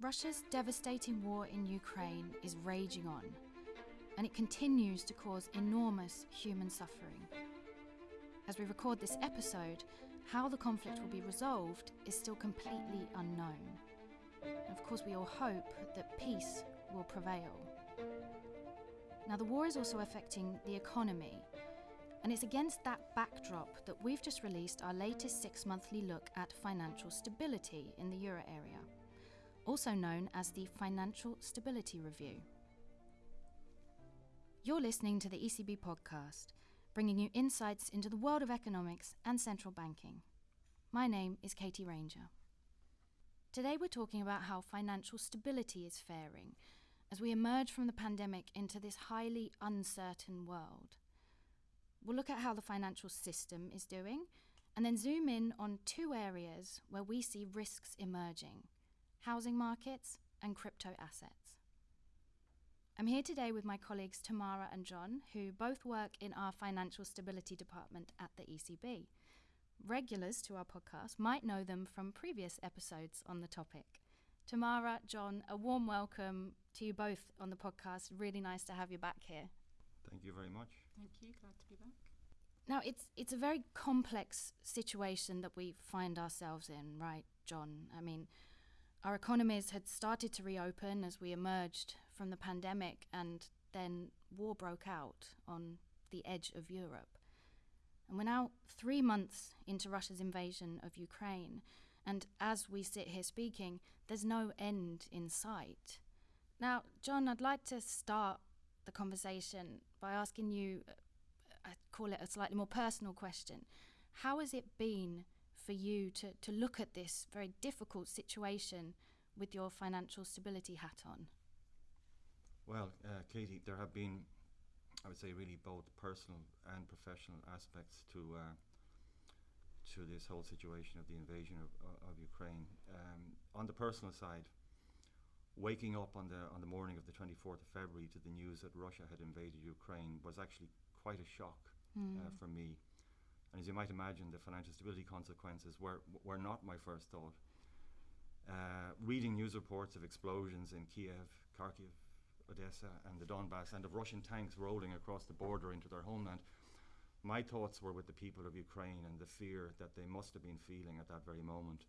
Russia's devastating war in Ukraine is raging on, and it continues to cause enormous human suffering. As we record this episode, how the conflict will be resolved is still completely unknown. And of course, we all hope that peace will prevail. Now, the war is also affecting the economy, and it's against that backdrop that we've just released our latest six monthly look at financial stability in the euro area, also known as the Financial Stability Review. You're listening to the ECB podcast, bringing you insights into the world of economics and central banking. My name is Katie Ranger. Today we're talking about how financial stability is faring as we emerge from the pandemic into this highly uncertain world. We'll look at how the financial system is doing and then zoom in on two areas where we see risks emerging housing markets and crypto assets. I'm here today with my colleagues Tamara and John, who both work in our financial stability department at the ECB. Regulars to our podcast might know them from previous episodes on the topic. Tamara, John, a warm welcome to you both on the podcast. Really nice to have you back here. Thank you very much. Thank you. Glad to be back. Now, it's it's a very complex situation that we find ourselves in, right, John? I mean, our economies had started to reopen as we emerged from the pandemic, and then war broke out on the edge of Europe. And we're now three months into Russia's invasion of Ukraine, and as we sit here speaking, there's no end in sight. Now, John, I'd like to start the conversation by asking you, uh, I call it a slightly more personal question. How has it been for you to, to look at this very difficult situation with your financial stability hat on? Well, uh, Katie, there have been, I would say, really both personal and professional aspects to uh, to this whole situation of the invasion of, of Ukraine. Um, on the personal side, waking up on the on the morning of the 24th of February to the news that Russia had invaded Ukraine was actually quite a shock mm. for me. And as you might imagine, the financial stability consequences were were not my first thought. Uh, reading news reports of explosions in Kiev, Kharkiv, Odessa, and the Donbass, and of Russian tanks rolling across the border into their homeland, my thoughts were with the people of Ukraine and the fear that they must have been feeling at that very moment.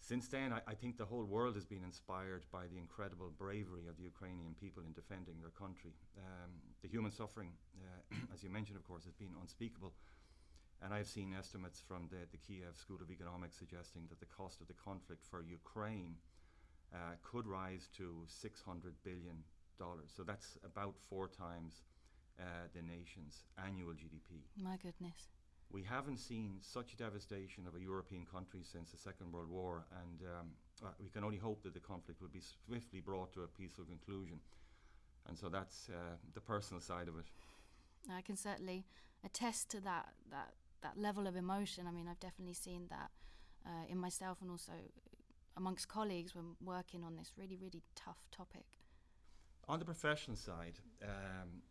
Since then, I, I, think the whole world has been inspired by the incredible bravery of the Ukrainian people in defending their country. Um, the human suffering, uh, as you mentioned, of course, has been unspeakable. And I've seen estimates from the, the Kiev School of Economics suggesting that the cost of the conflict for Ukraine uh, could rise to $600 billion. So that's about four times uh, the nation's annual GDP. My goodness. We haven't seen such devastation of a European country since the Second World War, and um, uh, we can only hope that the conflict will be swiftly brought to a peaceful conclusion. And so that's uh, the personal side of it. I can certainly attest to that that that level of emotion. I mean, I've definitely seen that uh, in myself and also amongst colleagues when working on this really really tough topic. On the professional side, um,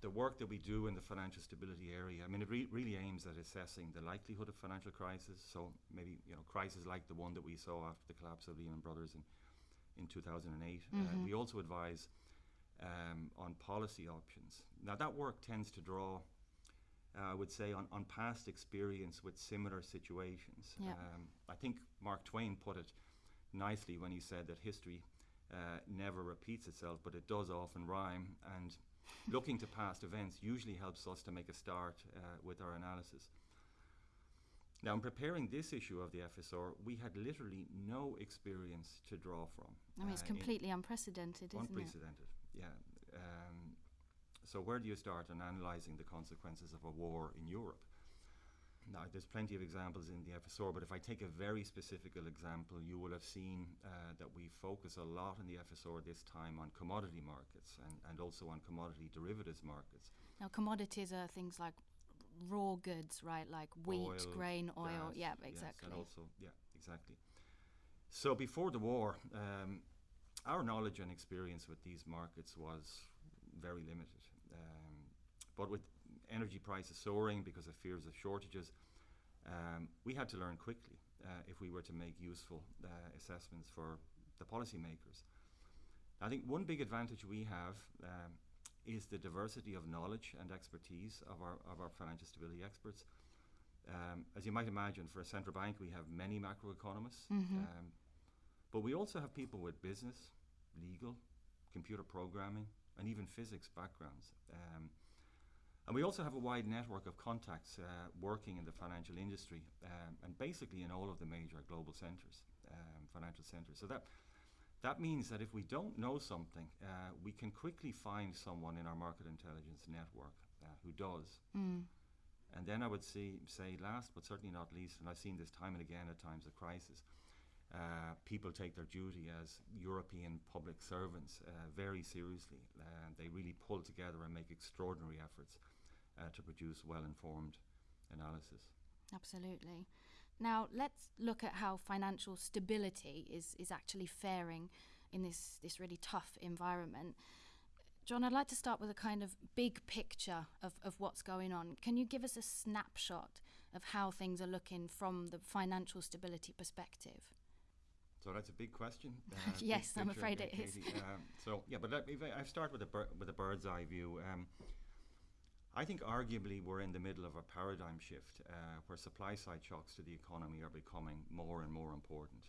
the work that we do in the financial stability area, I mean, it re- really aims at assessing the likelihood of financial crisis. So maybe you know, crises like the one that we saw after the collapse of Lehman Brothers in in 2008. Uh, mm-hmm. Uh, we also advise um, on policy options. Now that work tends to draw, uh, I would say, on, on past experience with similar situations. Yeah. Um, I think Mark Twain put it nicely when he said that history uh, never repeats itself, but it does often rhyme and looking to past events usually helps us to make a start uh, with our analysis. Now, in preparing this issue of the FSR, we had literally no experience to draw from. I mean, it's uh, completely unprecedented, isn't unprecedented, it? Unprecedented, yeah. Um, so, where do you start in analysing the consequences of a war in Europe? Now, there's plenty of examples in the FSR, but if I take a very specific example, you will have seen uh, that we focus a lot in the FSR this time on commodity markets and, and also on commodity derivatives markets. Now, commodities are things like raw goods, right? Like wheat, oil, grain, oil. Gas, yeah, exactly. Yes, and also, yeah, exactly. So before the war, um, our knowledge and experience with these markets was very limited. Um, but with energy prices soaring because of fears of shortages, um, we had to learn quickly uh, if we were to make useful uh, assessments for the policymakers. I think one big advantage we have um, is the diversity of knowledge and expertise of our, of our financial stability experts. Um, as you might imagine, for a central bank, we have many macroeconomists, um, but we also have people with business, legal, computer programming, and even physics backgrounds. Um, and we also have a wide network of contacts uh, working in the financial industry um, and basically in all of the major global centres, um, financial centres. So that that means that if we don't know something, uh, we can quickly find someone in our market intelligence network uh, who does. Mm. And then I would see, say, last but certainly not least, and I've seen this time and again at times of crisis, uh, people take their duty as European public servants uh, very seriously. Uh, they really pull together and make extraordinary efforts uh, to produce well informed analysis. Absolutely. Now, let's look at how financial stability is, is actually faring in this, this really tough environment. John, I'd like to start with a kind of big picture of, of what's going on. Can you give us a snapshot of how things are looking from the financial stability perspective? So that's a big question. Uh, yes, big I'm afraid it is. Um, so yeah, but let, if I, start with a with a bird's eye view. Um, I think arguably we're in the middle of a paradigm shift uh, where supply side shocks to the economy are becoming more and more important.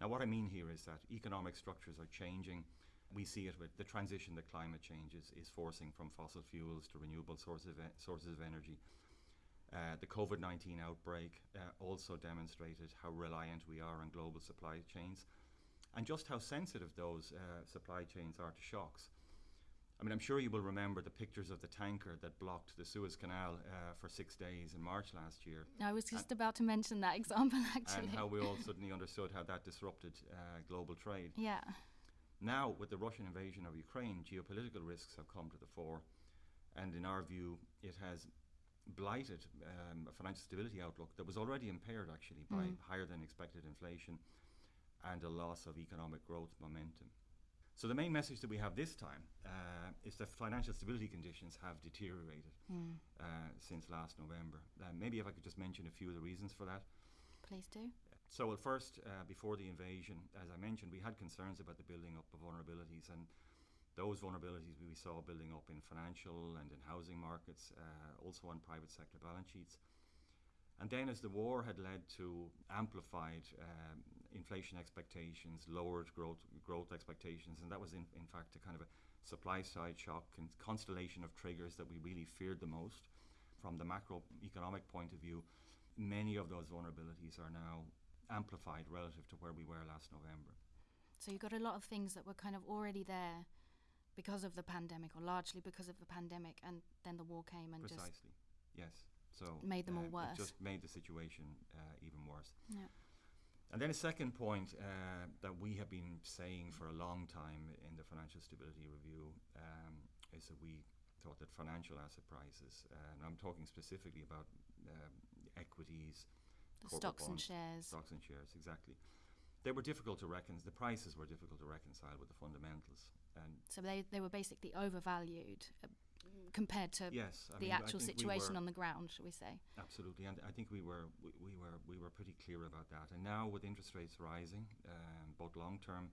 Now, what I mean here is that economic structures are changing. We see it with the transition that climate change is, is forcing from fossil fuels to renewable sources of, sources of energy. Uh, the COVID 19 outbreak uh, also demonstrated how reliant we are on global supply chains and just how sensitive those uh, supply chains are to shocks. I mean, I'm sure you will remember the pictures of the tanker that blocked the Suez Canal uh, for six days in March last year. I was just about to mention that example, actually. And how we all suddenly understood how that disrupted uh, global trade. yeah. Now, with the Russian invasion of Ukraine, geopolitical risks have come to the fore, and in our view, it has blighted um, a financial stability outlook that was already impaired actually by Mm. higher than expected inflation and a loss of economic growth momentum. So the main message that we have this time uh, is that financial stability conditions have deteriorated Mm. uh, since last November. Uh, maybe if I could just mention a few of the reasons for that. Please do. So, well, first, uh, before the invasion, as I mentioned, we had concerns about the building up of vulnerabilities, and those vulnerabilities we saw building up in financial and in housing markets, uh, also on private sector balance sheets. And then, as the war had led to amplified um, inflation expectations, lowered growth growth expectations, and that was in, in fact a kind of a supply side shock and constellation of triggers that we really feared the most. From the macroeconomic point of view, many of those vulnerabilities are now amplified relative to where we were last November. So you've got a lot of things that were kind of already there because of the pandemic, or largely because of the pandemic, and then the war came and just Precisely. Yes. So made them all um, worse. It just made the situation uh, even worse. yeah. And then a second point uh, that we have been saying for a long time in the Financial Stability Review um, is that we thought that financial asset prices, uh, and I'm talking specifically about um, equities, stocks and shares. stocks and shares, exactly. They were difficult to reconcile. The prices were difficult to reconcile with the fundamentals. And So they they were basically overvalued uh, compared to yes, I the mean, actual think we situation were- on the ground, shall we say? Absolutely, and I think we were we, we were we were pretty clear about that. And now with interest rates rising, um, both long term,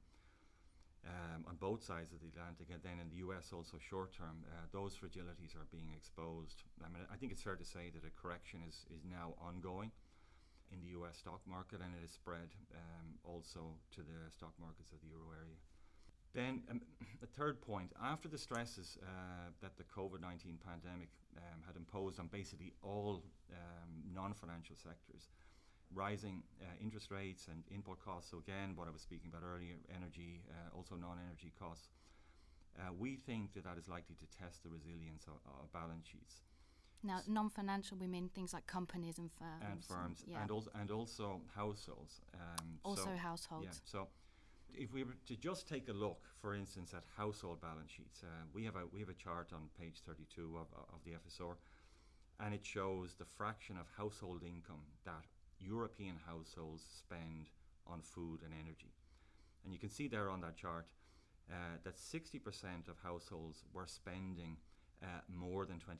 um, on both sides of the Atlantic, and then in the U.S. also short term, uh, those fragilities are being exposed. I mean, I think it's fair to say that a correction is is now ongoing in the U.S. stock market, and it has spread um, also to the stock markets of the euro area. Then um, the third point, after the stresses uh, that the COVID-19 pandemic um, had imposed on basically all um, non-financial sectors, rising uh, interest rates and input costs, so again, what I was speaking about earlier, energy, uh, also non-energy costs, uh, we think that that is likely to test the resilience of, of balance sheets Now, non-financial, we mean things like companies and firms. and firms, yeah. and, also, and also households. Um, also so, households. Yeah, so if we were to just take a look, for instance, at household balance sheets, uh, we have a we have a chart on page 32 of, of the FSR, and it shows the fraction of household income that European households spend on food and energy, and you can see there on that chart uh, that 60% of households were spending uh, more than 20%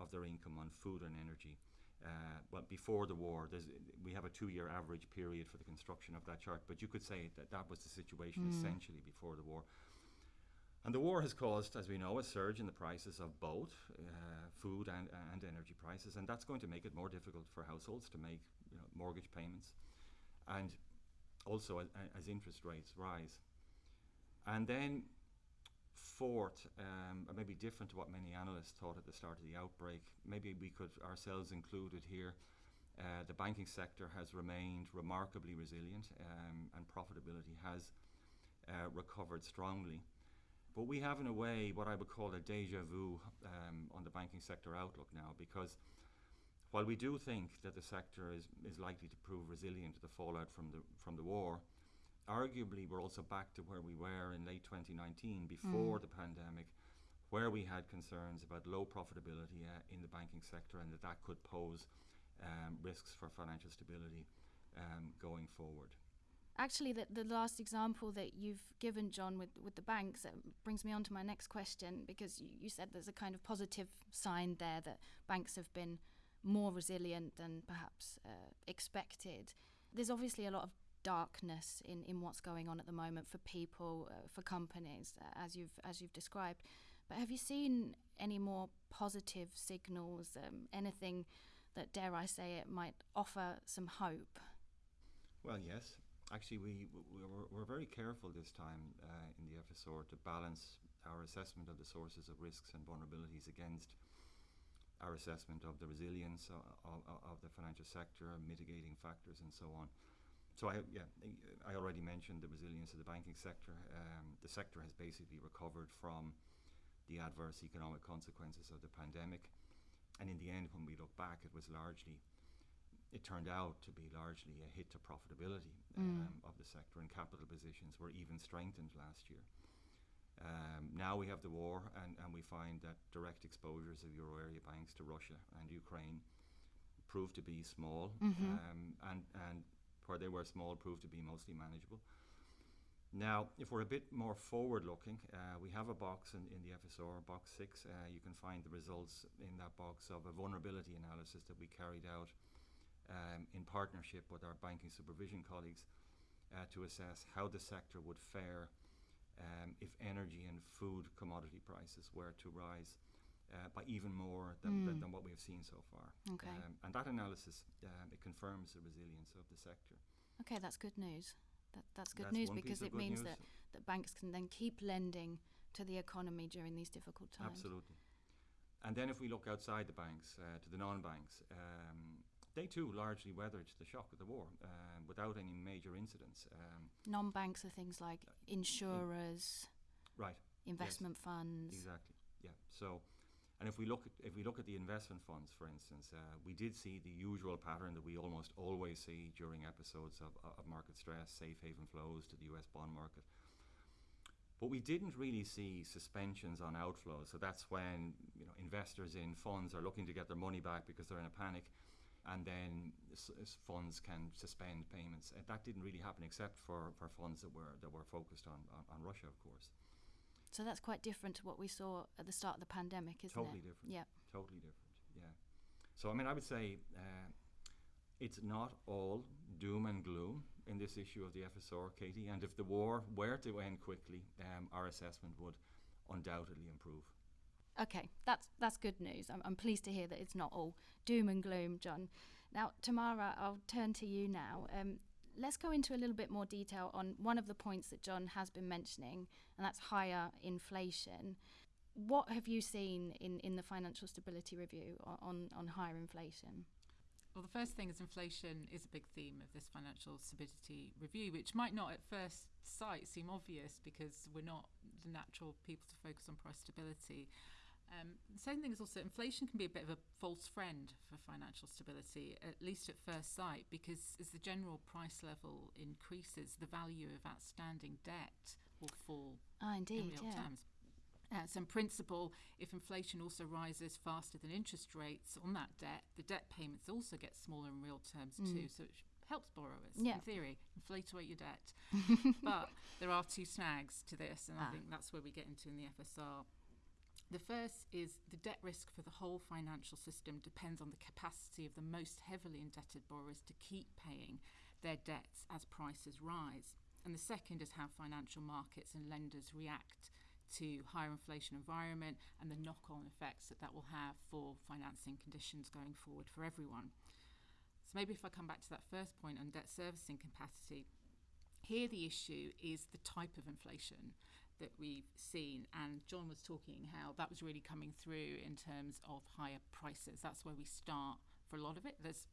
of their income on food and energy. Uh, well, before the war, we have a two-year average period for the construction of that chart, but you could say that that was the situation mm. essentially before the war. And the war has caused, as we know, a surge in the prices of both uh, food and, and energy prices, and that's going to make it more difficult for households to make you know, mortgage payments, and also as, as, interest rates rise. And then, fourth, um, maybe different to what many analysts thought at the start of the outbreak, maybe we could ourselves included here. Uh, the banking sector has remained remarkably resilient, um, and profitability has uh, recovered strongly. But we have, in a way, what I would call a deja vu um, on the banking sector outlook now, because while we do think that the sector is, is likely to prove resilient to the fallout from the, from the war, arguably we're also back to where we were in late 2019 before mm. the pandemic, where we had concerns about low profitability uh, in the banking sector and that that could pose um, risks for financial stability um, going forward actually the, the last example that you've given john with, with the banks uh, brings me on to my next question because you, you said there's a kind of positive sign there that banks have been more resilient than perhaps uh, expected there's obviously a lot of darkness in, in what's going on at the moment for people uh, for companies uh, as you've as you've described. But have you seen any more positive signals um, anything that dare I say it might offer some hope? Well yes. Actually, we, we were, we're very careful this time uh, in the FSR to balance our assessment of the sources of risks and vulnerabilities against our assessment of the resilience of, of, of the financial sector, mitigating factors, and so on. So I, yeah, I already mentioned the resilience of the banking sector. Um, the sector has basically recovered from the adverse economic consequences of the pandemic, and in the end, when we look back, it was largely it turned out to be largely a hit to profitability mm. um, of the sector, and capital positions were even strengthened last year. Um, now we have the war, and, and we find that direct exposures of euro area banks to Russia and Ukraine proved to be small, mm-hmm. um, and, and where they were small proved to be mostly manageable. Now, if we're a bit more forward looking, uh, we have a box in, in the FSR, box six. Uh, you can find the results in that box of a vulnerability analysis that we carried out um, in partnership with our banking supervision colleagues uh, to assess how the sector would fare um, if energy and food commodity prices were to rise uh, by even more than, mm. than, what we have seen so far. Okay. Um, and that analysis um, it confirms the resilience of the sector. Okay, that's good news. That, that's good that's news because it means that, that banks can then keep lending to the economy during these difficult times. Absolutely. And then if we look outside the banks, uh, to the non-banks, um, they too largely weathered the shock of the war um, without any major incidents. Um, Non-banks are things like insurers, in, right? Investment yes, funds. Exactly. Yeah. So, and if we look at if we look at the investment funds, for instance, uh, we did see the usual pattern that we almost always see during episodes of, of market stress, safe haven flows to the U.S. bond market. But we didn't really see suspensions on outflows. So that's when you know investors in funds are looking to get their money back because they're in a panic and then funds can suspend payments. Uh, that didn't really happen except for, for funds that were that were focused on, on, on, Russia, of course. So that's quite different to what we saw at the start of the pandemic, isn't totally it? Totally different. Yeah. Totally different. Yeah. So I mean, I would say uh, it's not all doom and gloom in this issue of the FSR, Katie. And if the war were to end quickly, um, our assessment would undoubtedly improve. Okay, that's that's good news. I'm, I'm pleased to hear that it's not all doom and gloom, John. Now, Tamara, I'll turn to you now. Um, let's go into a little bit more detail on one of the points that John has been mentioning, and that's higher inflation. What have you seen in, in the Financial Stability Review on, on higher inflation? Well, the first thing is inflation is a big theme of this financial stability review, which might not at first sight seem obvious because we're not the natural people to focus on price stability. Um, the same thing is also inflation can be a bit of a false friend for financial stability, at least at first sight, because as the general price level increases, the value of outstanding debt will fall ah, indeed, in real yeah. terms. Uh, so in principle, if inflation also rises faster than interest rates on that debt, the debt payments also get smaller in real terms mm. too. So it helps borrowers yeah. in theory, inflate away your debt. but there are two snags to this, and ah. I think that's where we get into in the FSR The first is the debt risk for the whole financial system depends on the capacity of the most heavily indebted borrowers to keep paying their debts as prices rise. And the second is how financial markets and lenders react to higher inflation environment and the knock-on effects that that will have for financing conditions going forward for everyone. So maybe if I come back to that first point on debt servicing capacity, here the issue is the type of inflation that we've seen. And John was talking how that was really coming through in terms of higher prices. That's where we start for a lot of it. There's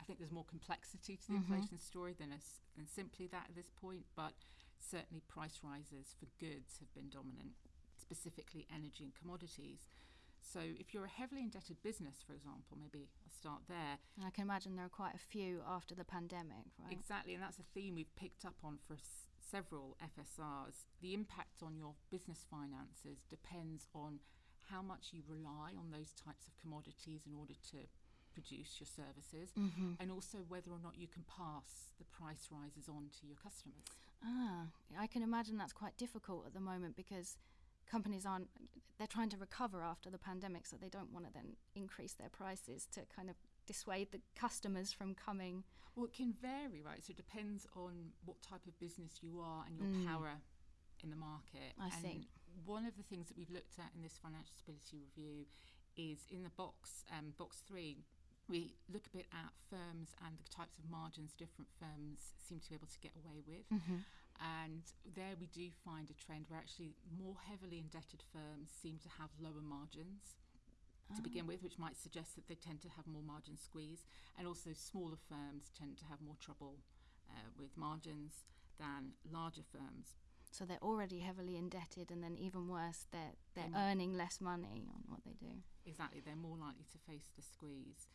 I think there's more complexity to the mm-hmm. inflation story than, a, than simply that at this point, but certainly price rises for goods have been dominant, specifically energy and commodities. So if you're a heavily indebted business, for example, maybe I'll start there. And I can imagine there are quite a few after the pandemic, right? Exactly, and that's a theme we've picked up on for several FSRs, the impact on your business finances depends on how much you rely on those types of commodities in order to produce your services mm-hmm. and also whether or not you can pass the price rises on to your customers. Ah, I can imagine that's quite difficult at the moment because companies aren't they're trying to recover after the pandemic so they don't want to then increase their prices to kind of dissuade the customers from coming? Well, it can vary, right? So it depends on what type of business you are and your mm. power in the market. I and see. One of the things that we've looked at in this financial stability review is in the box, um, box three, we look a bit at firms and the types of margins different firms seem to be able to get away with. Mm-hmm. And there we do find a trend where actually more heavily indebted firms seem to have lower margins to begin ah. with, which might suggest that they tend to have more margin squeeze. And also, smaller firms tend to have more trouble uh, with margins than larger firms. So they're already heavily indebted, and then even worse, they're they're mm. earning less money on what they do. Exactly, they're more likely to face the squeeze.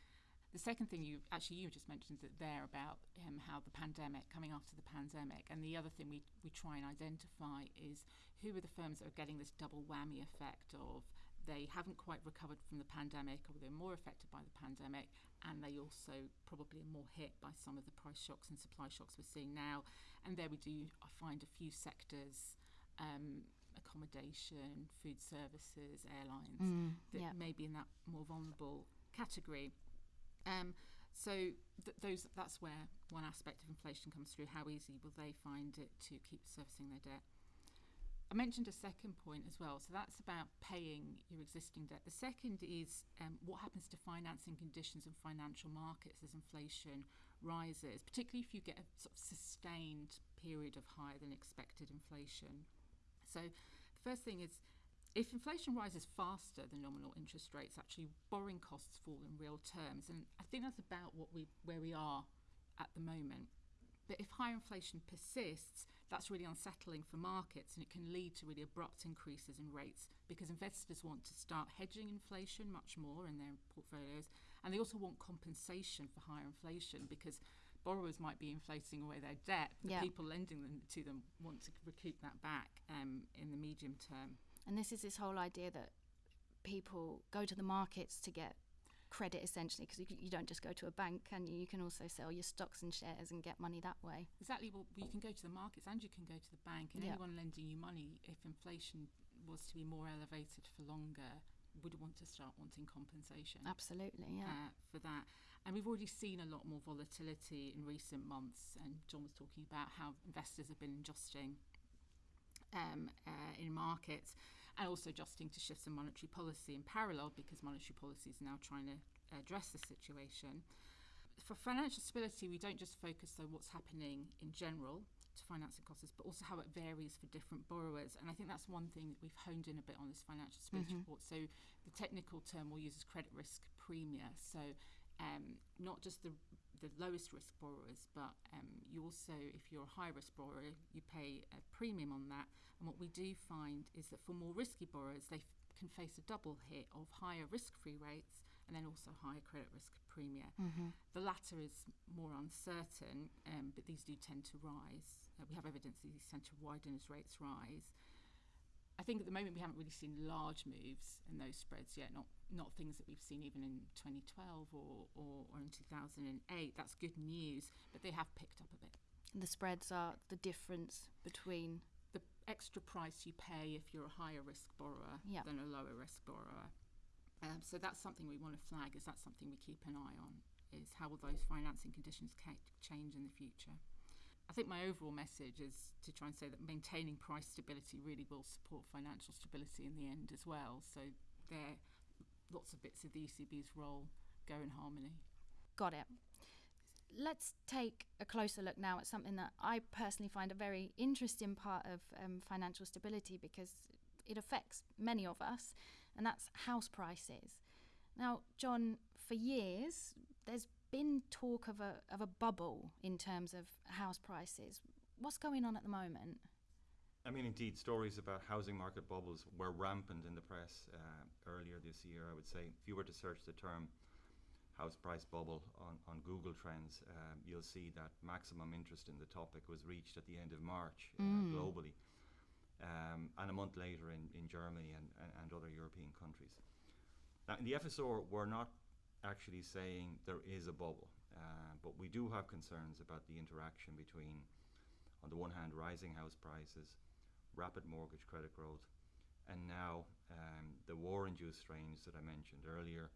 The second thing you actually you just mentioned that there about um, how the pandemic coming after the pandemic, and the other thing we we try and identify is who are the firms that are getting this double whammy effect of they haven't quite recovered from the pandemic or they're more affected by the pandemic and they also probably are more hit by some of the price shocks and supply shocks we're seeing now. And there we do I find a few sectors um, accommodation food services airlines mm, that yep. may be in that more vulnerable category. Um, so th- those that's where one aspect of inflation comes through. How easy will they find it to keep servicing their debt I mentioned a second point as well. So that's about paying your existing debt. The second is um, what happens to financing conditions and financial markets as inflation rises, particularly if you get a sort of sustained period of higher than expected inflation. So the first thing is if inflation rises faster than nominal interest rates, actually borrowing costs fall in real terms. And I think that's about what we where we are at the moment. But if higher inflation persists, that's really unsettling for markets and it can lead to really abrupt increases in rates because investors want to start hedging inflation much more in their portfolios and they also want compensation for higher inflation because borrowers might be inflating away their debt but yep. people lending them to them want to recoup that back um, in the medium term and this is this whole idea that people go to the markets to get credit essentially because you, you, don't just go to a bank and you, you can also sell your stocks and shares and get money that way. Exactly well you can go to the markets and you can go to the bank and anyone lending you money if inflation was to be more elevated for longer would want to start wanting compensation. Absolutely yeah. Uh, for that. And we've already seen a lot more volatility in recent months and John was talking about how investors have been adjusting um, uh, in markets and also adjusting to shifts in monetary policy in parallel because monetary policy is now trying to address the situation. For financial stability, we don't just focus on what's happening in general to financing costs, but also how it varies for different borrowers. And I think that's one thing that we've honed in a bit on this financial stability mm-hmm. report. So the technical term we'll use is credit risk premia. So um, not just the the lowest risk borrowers, but um, you also, if you're a high risk borrower, you pay a premium on that. And what we do find is that for more risky borrowers, they f- can face a double hit of higher risk free rates and then also higher credit risk premium. Mm-hmm. The latter is more uncertain, um, but these do tend to rise. Uh, we have evidence that these tend to widen as rates rise. I think at the moment we haven't really seen large moves in those spreads yet, not not things that we've seen even in 2012 or, or, or in 2008. That's good news, but they have picked up a bit. The spreads are the difference between the extra price you pay if you're a higher risk borrower Yeah. than a lower risk borrower. Um, so that's something we want to flag. Is that something we keep an eye on? Is how will those financing conditions ca- change in the future? I think my overall message is to try and say that maintaining price stability really will support financial stability in the end as well. So there, lots of bits of the ECB's role go in harmony. Got it. Let's take a closer look now at something that I personally find a very interesting part of um, financial stability because it affects many of us, and that's house prices. Now, John, for years, there's been talk of a, of a bubble in terms of house prices. What's going on at the moment? I mean, indeed, stories about housing market bubbles were rampant in the press uh, earlier this year. I would say, if you were to search the term house price bubble on, on Google Trends, um, you'll see that maximum interest in the topic was reached at the end of March uh, Mm. globally, um, and a month later in, in Germany and, and, and other European countries. Now, in the FSR, we're not actually saying there is a bubble, uh, but we do have concerns about the interaction between, on the one hand, rising house prices, rapid mortgage credit growth, and now um, the war-induced strains that I mentioned earlier,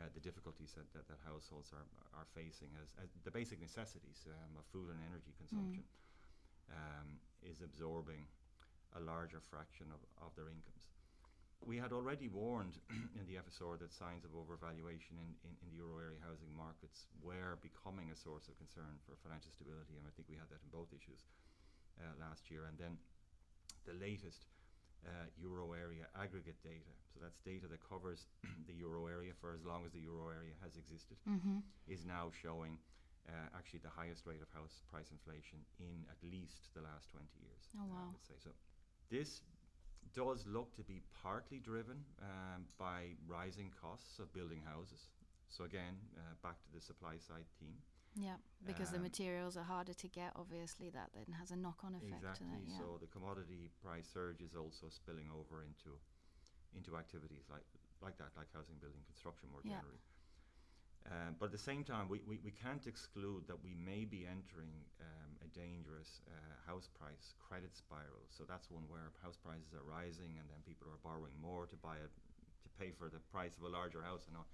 uh, the difficulties that, that, that households are, are facing as, as the basic necessities um, of food and energy consumption um, is absorbing a larger fraction of, of their incomes. We had already warned in the FSR that signs of overvaluation in, in, in the euro area housing markets were becoming a source of concern for financial stability, and I think we had that in both issues uh, last year. And then the latest uh, euro area aggregate data, so that's data that covers the euro area for as long as the euro area has existed, Mm-hmm. is now showing uh, actually the highest rate of house price inflation in at least the last 20 years. Oh, wow. I would say so. This does look to be partly driven um, by rising costs of building houses. So again, uh, back to the supply side theme. Yeah, because the Um, materials are harder to get. Obviously, that then has a knock-on effect. Exactly. yeah. So the commodity price surge is also spilling over into into activities like like that, like housing, building, construction more Yeah. generally. Um, but at the same time, we, we, we can't exclude that we may be entering um, a dangerous uh, house price credit spiral. So that's one where house prices are rising, and then people are borrowing more to buy it to pay for the price of a larger house, and on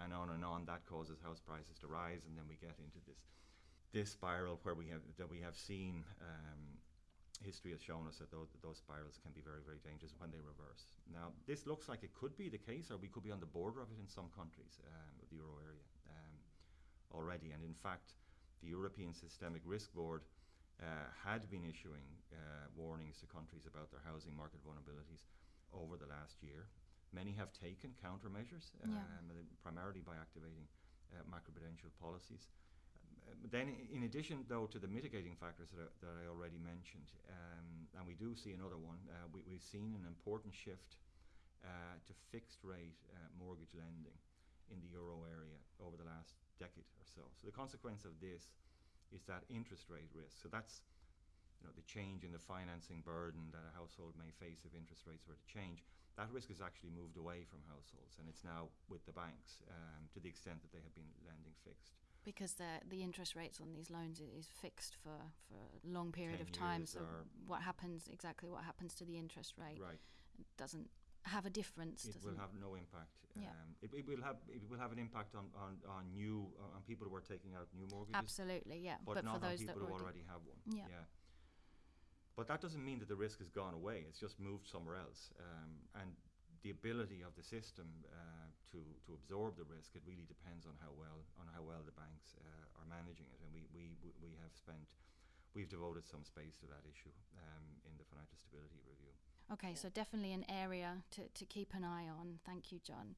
and on and on. That causes house prices to rise, and then we get into this this spiral where we have that we have seen um, history has shown us that those, those spirals can be very very dangerous when they reverse. Now this looks like it could be the case, or we could be on the border of it in some countries um, of the euro area um, already. And in fact, the European Systemic Risk Board uh, had been issuing uh, warnings to countries about their housing market vulnerabilities over the last year. Many have taken countermeasures, Yeah. um, primarily by activating uh, macroprudential policies. Then, in addition, though, to the mitigating factors that I, that I already mentioned, um, and we do see another one, uh, we, we've seen an important shift uh, to fixed rate uh, mortgage lending in the euro area over the last decade or so. So the consequence of this is that interest rate risk. So that's you know the change in the financing burden that a household may face if interest rates were to change. That risk has actually moved away from households, and it's now with the banks um, to the extent that they have been lending fixed. Because the the interest rates on these loans is fixed for, for a long period 10 of time. So what happens exactly? What happens to the interest rate Right. doesn't have a difference. It will have no impact. Yeah. Um, it, it will have it will have an impact on on, on new uh, on people who are taking out new mortgages. Absolutely, yeah. but, But, not for those on that people who already, already have one. Yeah. But that doesn't mean that the risk has gone away. It's just moved somewhere else. Um, and the ability of the system uh, to to absorb the risk it really depends on how well on how well the banks uh, are managing it. And we, we we- we have spent we've devoted some space to that issue um, in the financial stability review. Okay, so definitely an area to, to keep an eye on. Thank you, John.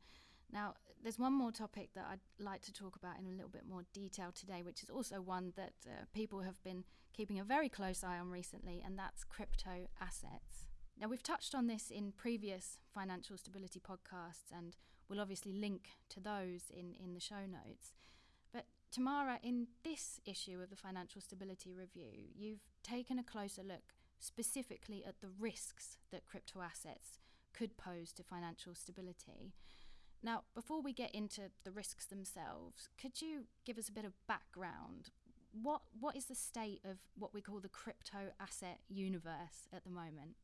Now, there's one more topic that I'd like to talk about in a little bit more detail today, which is also one that uh, people have been keeping a very close eye on recently, and that's crypto assets. Now, we've touched on this in previous financial stability podcasts, and we'll obviously link to those in, in the show notes. But Tamara, in this issue of the Financial Stability Review, you've taken a closer look specifically at the risks that crypto assets could pose to financial stability. Now, before we get into the risks themselves, could you give us a bit of background? what what is the state of what we call the crypto asset universe at the moment?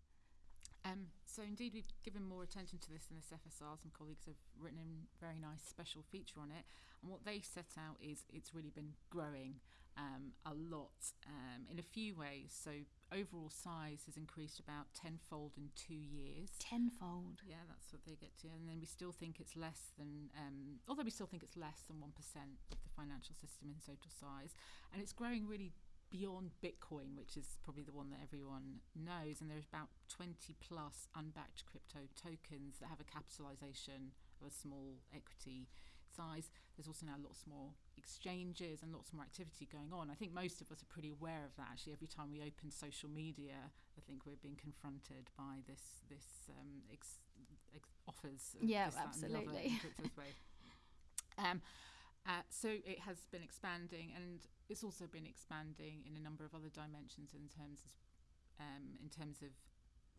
Um, so indeed, we've given more attention to this in this FSR. Some colleagues have written a very nice special feature on it, and what they set out is it's really been growing um, a lot um, in a few ways. So overall size has increased about tenfold in two years. Tenfold. Yeah, that's what they get to, and then we still think it's less than, um, although we still think it's less than one percent of the financial system in total size, and it's growing really beyond Bitcoin, which is probably the one that everyone knows. And there's about 20 plus unbacked crypto tokens that have a capitalization of a small equity size. There's also now lots more exchanges and lots more activity going on. I think most of us are pretty aware of that. Actually, every time we open social media, I think we're being confronted by this this um, ex, ex offers. Yeah, this, absolutely. um, uh, so it has been expanding, and it's also been expanding in a number of other dimensions in terms of, um, in terms of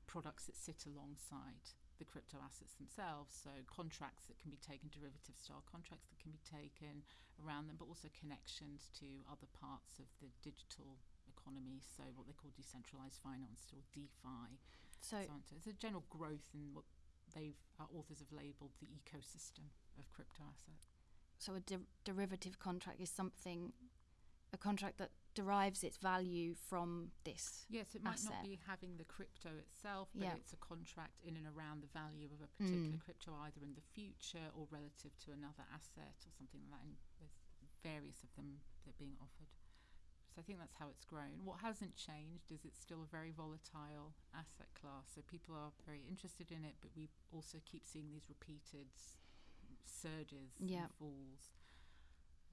products that sit alongside the crypto assets themselves. So contracts that can be taken, derivative style contracts that can be taken around them, but also connections to other parts of the digital economy. So what they call decentralized finance or DeFi. So, so, so it's a general growth in what they've our authors have labelled the ecosystem of crypto assets. So a de- derivative contract is something, a contract that derives its value from this. Yes, it might asset. not be having the crypto itself, but Yeah. it's a contract in and around the value of a particular Mm. crypto, either in the future or relative to another asset or something like that. And there's various of them that are being offered. So I think that's how it's grown. What hasn't changed is it's still a very volatile asset class. So people are very interested in it, but we also keep seeing these repeated surges Yeah. and falls.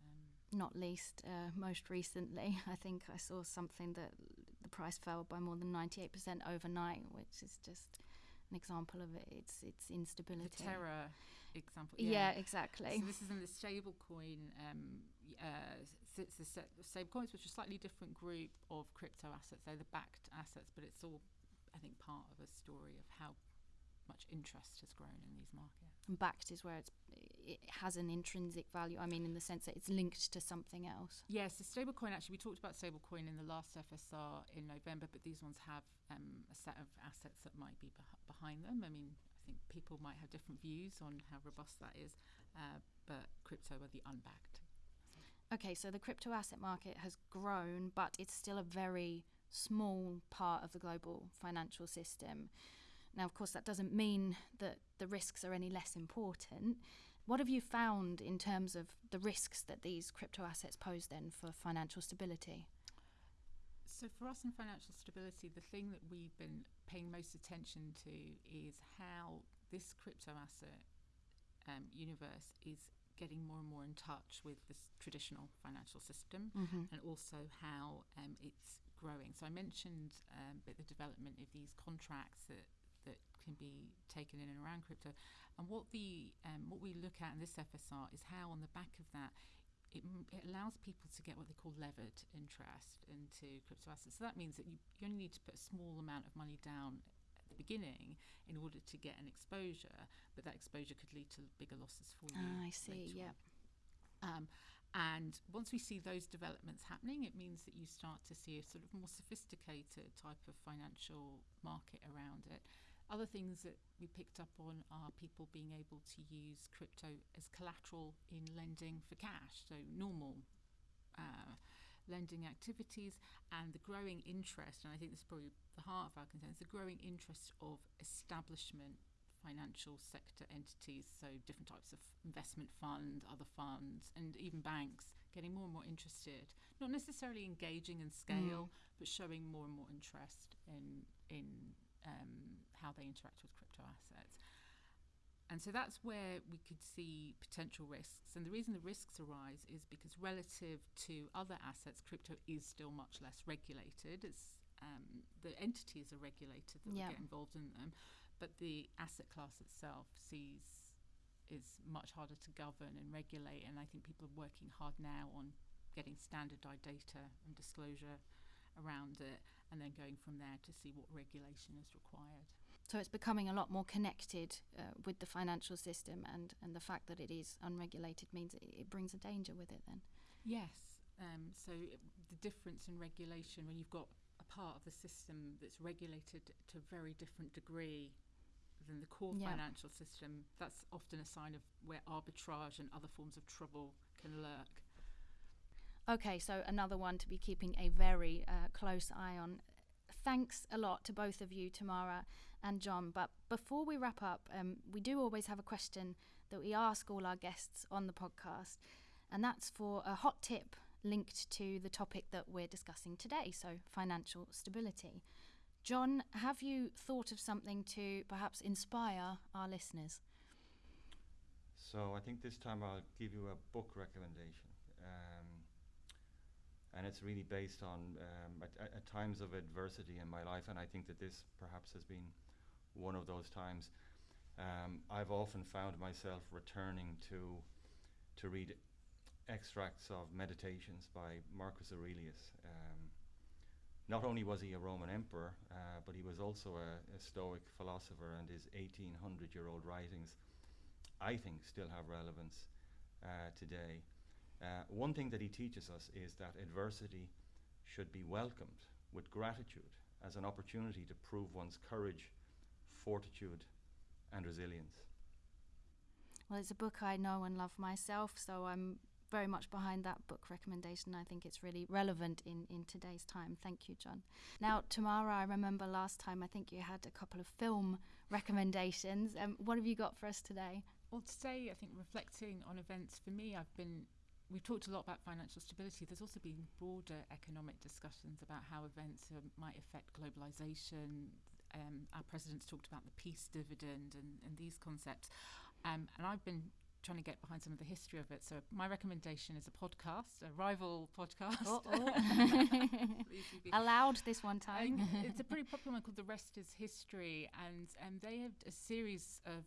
Um, Not least, uh, most recently, I think I saw something that the price fell by more than 98% overnight, which is just an example of it. It's it's the instability. Terra example. Yeah, exactly. So this is in the stablecoin. Um, uh, it's the sta- stablecoins, which are a slightly different group of crypto assets. They're the backed assets, but it's all, I think, part of a story of how much interest has grown in these markets. Backed is where it's it has an intrinsic value. I mean, in the sense that it's linked to something else. Yes, the stablecoin. Actually, we talked about stablecoin in the last FSR in November, but these ones have um, a set of assets that might be beh- behind them. I mean, I think people might have different views on how robust that is, uh, but crypto are the unbacked. Okay, so the crypto asset market has grown, but it's still a very small part of the global financial system. Now, of course, that doesn't mean that the risks are any less important. What have you found in terms of the risks that these crypto assets pose then for financial stability? So for us in financial stability, the thing that we've been paying most attention to is how this crypto asset um, universe is getting more and more in touch with this traditional financial system Mm-hmm. and also how um, it's growing. So I mentioned um, the development of these contracts that can be taken in and around crypto, and what the um, what we look at in this FSR is how on the back of that. It, it allows people to get what they call levered interest into crypto assets. So that means that you, you only need to put a small amount of money down at the beginning in order to get an exposure, but that exposure could lead to bigger losses for you. Ah, I see. on. Um, and once we see those developments happening, it means that you start to see a sort of more sophisticated type of financial market around it. Other things that we picked up on are people being able to use crypto as collateral in lending for cash, so normal uh, lending activities, and the growing interest, and I think this is probably the heart of our concerns, the growing interest of establishment financial sector entities, so different types of investment fund, other funds, and even banks getting more and more interested, not necessarily engaging in scale, but showing more and more interest in in um, how they interact with crypto assets. And so that's where we could see potential risks. And the reason the risks arise is because relative to other assets, crypto is still much less regulated. It's um, the entities are regulated that Yeah. get involved in them, but the asset class itself sees is much harder to govern and regulate. And I think people are working hard now on getting standardized data and disclosure around it, and then going from there to see what regulation is required. So it's becoming a lot more connected uh, with the financial system, and, and the fact that it is unregulated means it, it brings a danger with it then. Yes, Um, so it- the difference in regulation when you've got a part of the system that's regulated to a very different degree than the core Yeah. financial system, that's often a sign of where arbitrage and other forms of trouble can lurk. Okay, so another one to be keeping a very uh, close eye on. Thanks a lot to both of you, Tamara and John. But before we wrap up, um, we do always have a question that we ask all our guests on the podcast, and that's for a hot tip linked to the topic that we're discussing today, so financial stability. John, have you thought of something to perhaps inspire our listeners? So I think this time I'll give you a book recommendation. Um, and it's really based on um, at, at, times of adversity in my life, and I think that this perhaps has been one of those times. Um, I've often found myself returning to to read extracts of meditations by Marcus Aurelius. Um, not only was he a Roman emperor, uh, but he was also a, a Stoic philosopher, and his 1800-year-old writings, I think, still have relevance uh, today. Uh, one thing that he teaches us is that adversity should be welcomed with gratitude as an opportunity to prove one's courage, fortitude, and resilience. Well, it's a book I know and love myself, so I'm very much behind that book recommendation. I think it's really relevant in, in today's time. Thank you, John. Now, Tamara, I remember last time I think you had a couple of film recommendations. Um, what have you got for us today? Well, today, I think reflecting on events for me, I've been. We've talked a lot about financial stability. There's also been broader economic discussions about how events uh, might affect globalization. Um, our president's talked about the peace dividend and, and these concepts. Um, and I've been trying to get behind some of the history of it. So my recommendation is a podcast, a rival podcast. Allowed this one time. It's a pretty popular one called The Rest is History, and um, they have a series of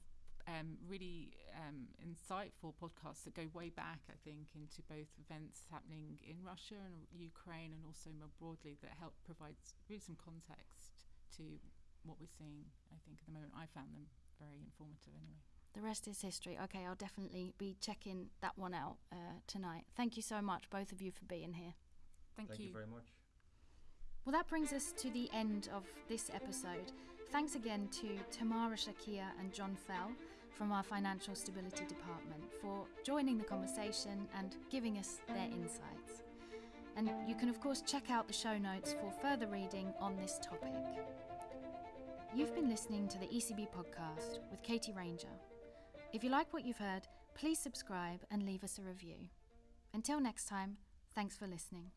um, really um, insightful podcasts that go way back, I think, into both events happening in Russia and Ukraine, and also more broadly that help provide really some context to what we're seeing. I think at the moment, I found them very informative anyway. The rest is history. Okay, I'll definitely be checking that one out uh, tonight. Thank you so much, both of you, for being here. Thank, Thank you very much. Well, that brings us to the end of this episode. Thanks again to Tamara Shakir and John Fell from our Financial Stability Department for joining the conversation and giving us their insights. And you can, of course, check out the show notes for further reading on this topic. You've been listening to the ECB podcast with Katie Ranger. If you like what you've heard, please subscribe and leave us a review. Until next time, thanks for listening.